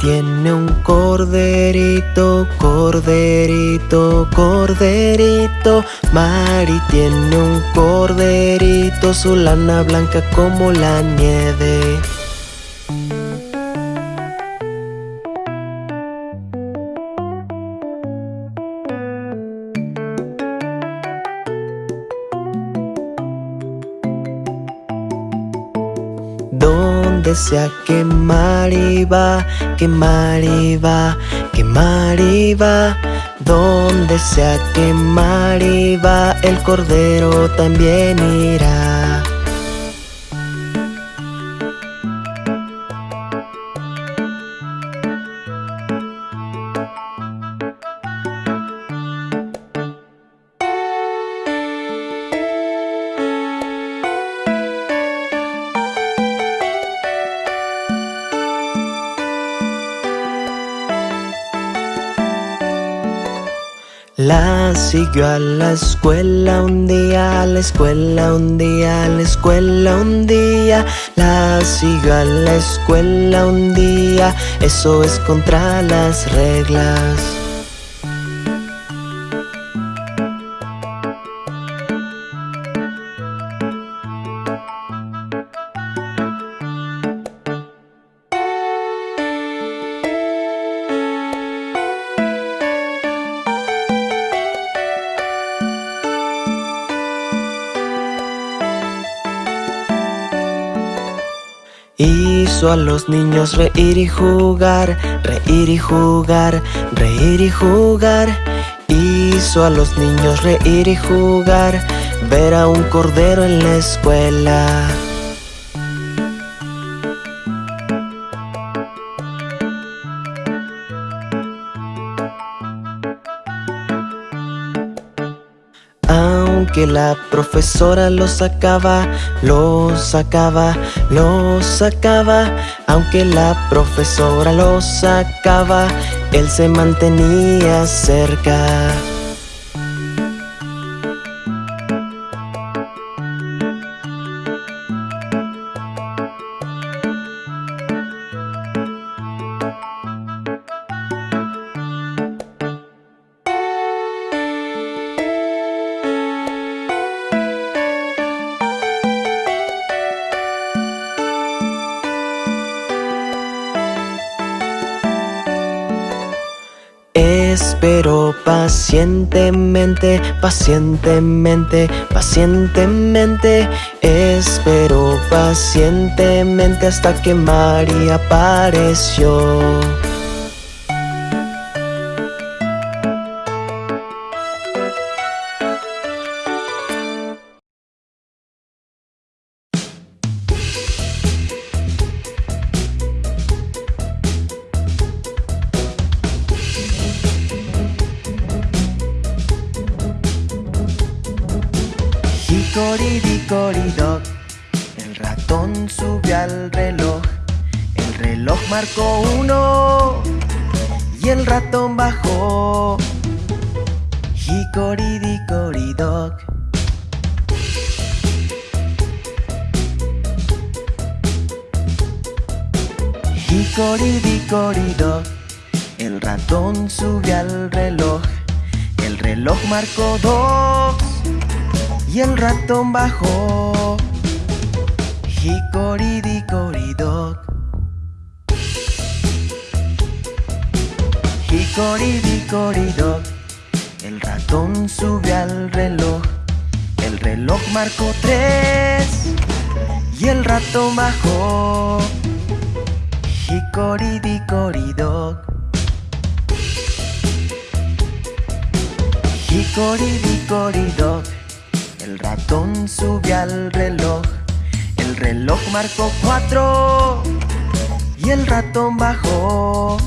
tiene un corderito, corderito, corderito. Mari tiene un corderito, su lana blanca como la nieve. Donde sea que Mari va, que Mari va, que Mari va. Donde sea que Mari va, el cordero también irá. Siguió a la escuela un día, a la escuela un día, a la escuela un día. La siguió a la escuela un día, eso es contra las reglas. Hizo a los niños reír y jugar, reír y jugar, reír y jugar. Hizo a los niños reír y jugar, ver a un cordero en la escuela. Aunque la profesora lo sacaba, lo sacaba, lo sacaba. Aunque la profesora lo sacaba, él se mantenía cerca. Espero pacientemente, pacientemente, pacientemente. Espero pacientemente hasta que María apareció Hickory-dickory-dock El ratón subió al reloj. El reloj marcó uno. Y el ratón bajó. Hickory-dickory-dock Hickory-dickory-dock El ratón subió al reloj. El reloj marcó dos y el ratón bajó. Hickory-dickory-dock Hickory-dickory-dock El ratón subió al reloj. El reloj marcó tres. Y el ratón bajó. Hickory-dickory-dock Hickory-dickory-dock el ratón subió al reloj. El reloj marcó cuatro. Y el ratón bajó.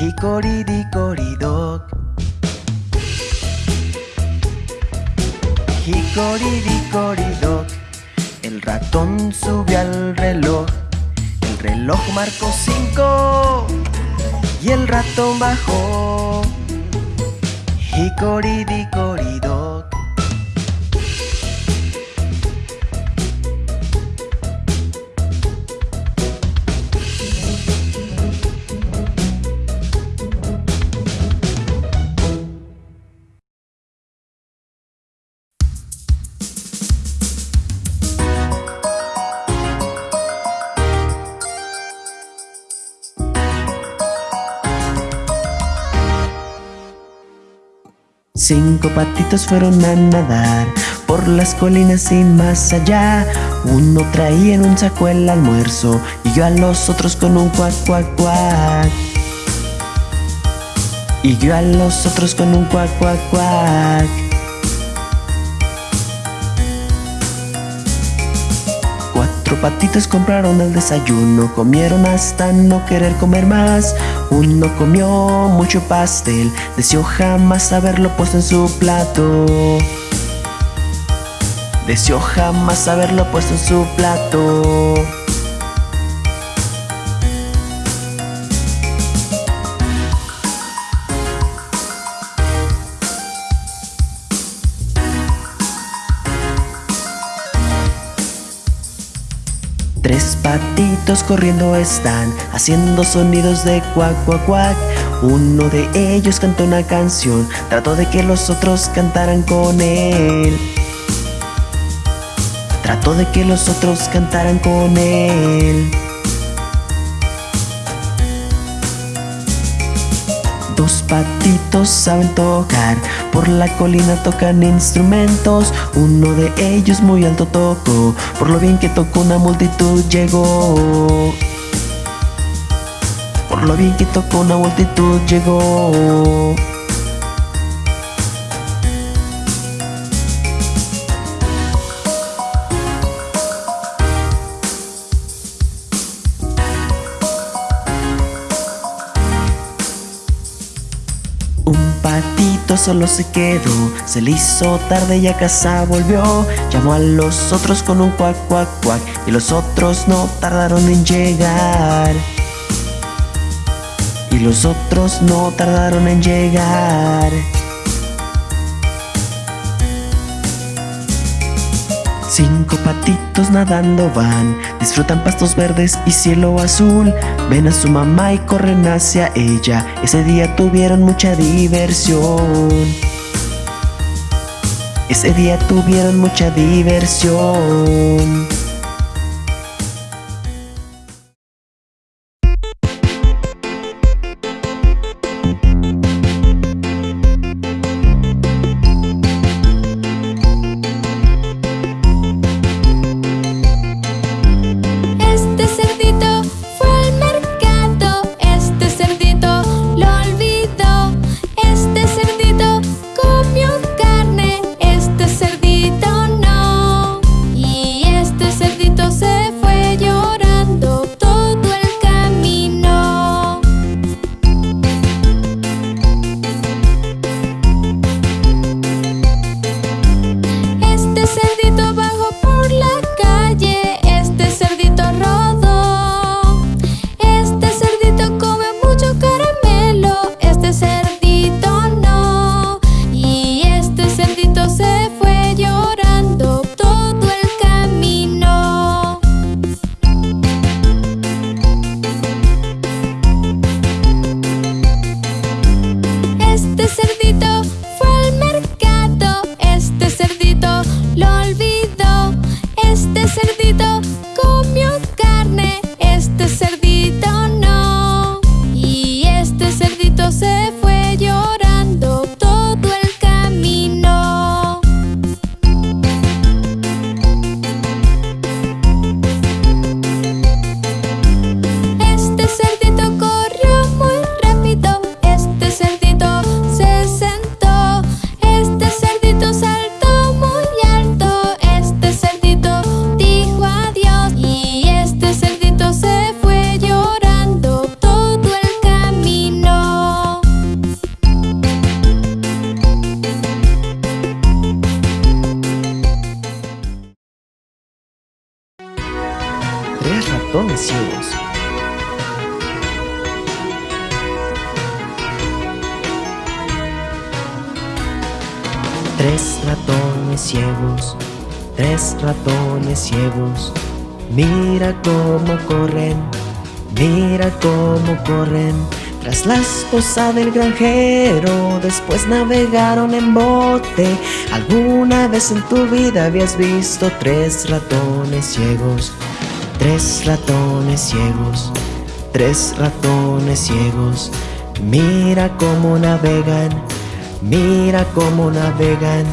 Hickory-dickory-dock Hickory-dickory-dock El ratón subió al reloj. El reloj marcó cinco. Y el ratón bajó. Hickory-dickory-dock Cinco patitos fueron a nadar por las colinas y más allá. Uno traía en un saco el almuerzo y yo a los otros con un cuac, cuac, cuac. Y yo a los otros con un cuac, cuac, cuac. Cuatro patitos compraron el desayuno, comieron hasta no querer comer más. Uno comió mucho pastel, deseó jamás haberlo puesto en su plato. Deseó jamás haberlo puesto en su plato. Corriendo están, haciendo sonidos de cuac, cuac, cuac. Uno de ellos cantó una canción, trató de que los otros cantaran con él. Trató de que los otros cantaran con él. Dos patitos saben tocar, por la colina tocan instrumentos. Uno de ellos muy alto tocó, por lo bien que tocó una multitud llegó. Por lo bien que tocó una multitud llegó. Solo se quedó, se le hizo tarde y a casa volvió. Llamó a los otros con un cuac, cuac, cuac, y los otros no tardaron en llegar. Y los otros no tardaron en llegar. Cinco patitos nadando van, disfrutan pastos verdes y cielo azul. Ven a su mamá y corren hacia ella. Ese día tuvieron mucha diversión. Ese día tuvieron mucha diversión. Tres ratones ciegos, tres ratones ciegos. Mira cómo corren, mira cómo corren. Tras la esposa del granjero, después navegaron en bote. ¿Alguna vez en tu vida habías visto tres ratones ciegos? Tres ratones ciegos, tres ratones ciegos. Mira cómo navegan, Mira cómo navegan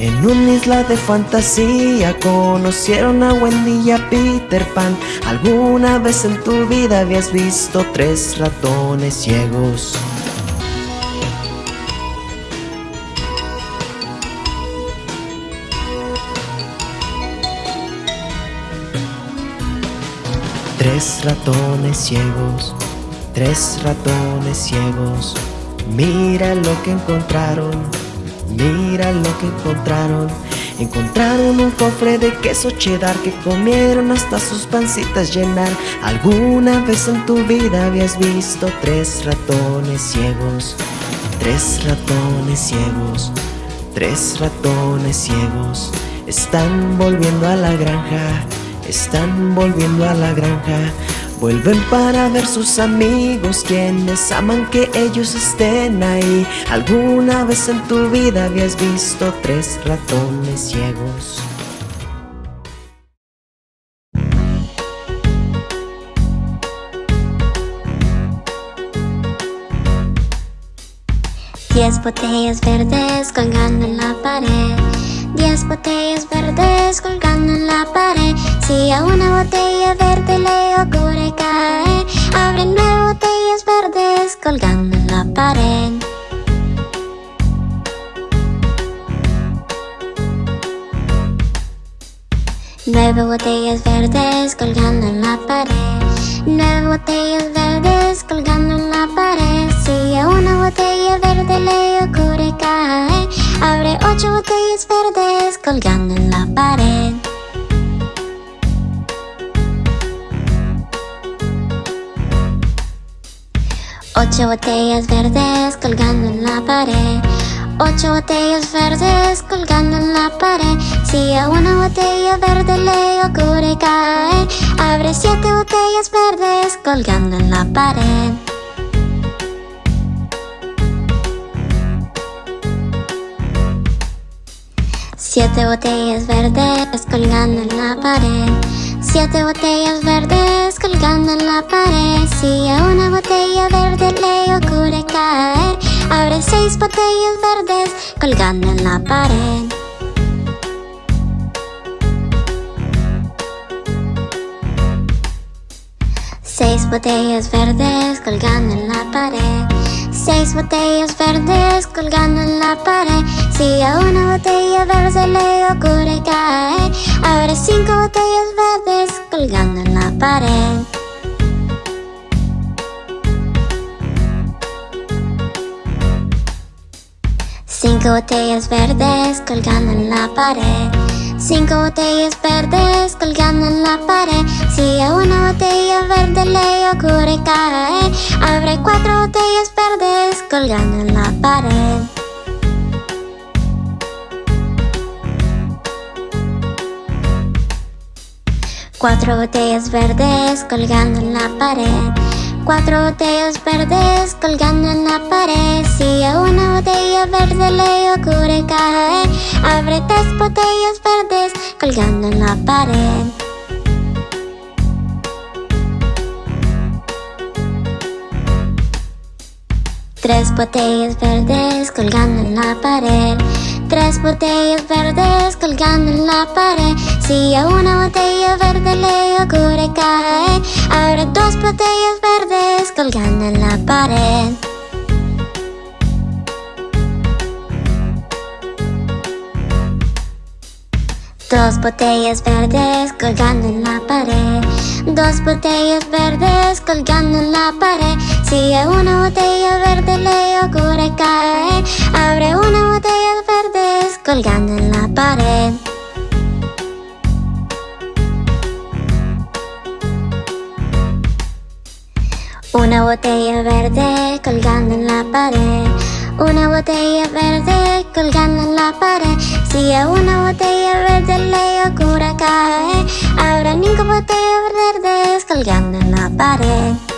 en una isla de fantasía conocieron a Wendy y a Peter Pan. ¿Alguna vez en tu vida habías visto tres ratones ciegos? Tres ratones ciegos, tres ratones ciegos, mira lo que encontraron Mira lo que encontraron. Encontraron un cofre de queso cheddar que comieron hasta sus pancitas llenar. ¿Alguna vez en tu vida habías visto tres ratones ciegos? Tres ratones ciegos, tres ratones ciegos. Están volviendo a la granja, están volviendo a la granja Vuelven para ver sus amigos quienes aman que ellos estén ahí ¿Alguna vez en tu vida habías visto tres ratones ciegos? Diez botellas verdes colgando en la pared Diez botellas verdes colgando en la pared. Si a una botella verde le ocurre caer Abre nueve botellas verdes colgando en la pared. Nueve botellas verdes colgando en la pared. Nueve botellas verdes colgando en la pared. Si a una botella verde le ocurre caer Abre ocho botellas verdes colgando en la pared. Ocho botellas verdes colgando en la pared. Ocho botellas verdes colgando en la pared. Si a una botella verde le ocurre caer Abre siete botellas verdes colgando en la pared Siete botellas verdes colgando en la pared. Siete botellas verdes colgando en la pared. Si a una botella verde le ocurre caer Abre seis botellas verdes colgando en la pared. Seis botellas verdes colgando en la pared Seis botellas verdes colgando en la pared. Si a una botella verde le ocurre caer Abre cinco botellas verdes colgando en la pared. Cinco botellas verdes colgando en la pared Cinco botellas verdes colgando en la pared. Si a una botella verde le ocurre caer Abre cuatro botellas verdes colgando en la pared. Cuatro botellas verdes colgando en la pared Cuatro botellas verdes colgando en la pared. Si a una botella verde le ocurre caer Abre tres botellas verdes colgando en la pared. Tres botellas verdes colgando en la pared Tres botellas verdes colgando en la pared. Si a una botella verde le ocurre caer Abre dos botellas verdes colgando en la pared Dos botellas verdes colgando en la pared. Dos botellas verdes colgando en la pared. Si a una botella verde le ocurre caer Abre una botella verdes colgando en la pared. Una botella verde colgando en la pared Una botella verde colgando en la pared. Si a una botella verde le ocurre caer Habrá cinco botellas verdes colgando en la pared